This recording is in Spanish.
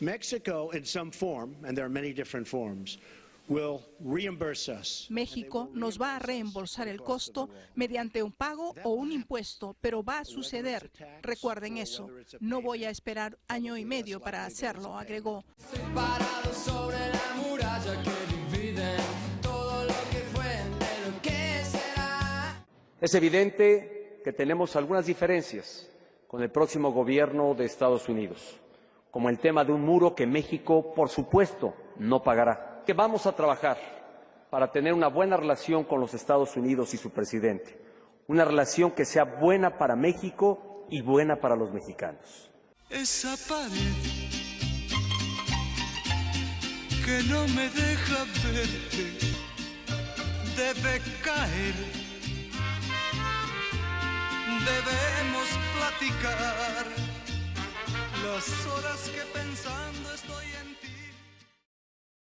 Mexico, in some form, and there are many different forms, will reimburse us. México nos va a reembolsar el costo mediante un pago o un impuesto, pero va a suceder. Recuerden eso. No voy a esperar año y medio para hacerlo, agregó. Parado sobre la muralla que divide todo lo que fue de lo que será. Es evidente que tenemos algunas diferencias con el próximo gobierno de Estados Unidos, como el tema de un muro que México, por supuesto, no pagará. Que vamos a trabajar para tener una buena relación con los Estados Unidos y su presidente, una relación que sea buena para México y buena para los mexicanos. Esa pared que no me deja verte debe caer. Debemos platicar las horas que pensando estoy en ti.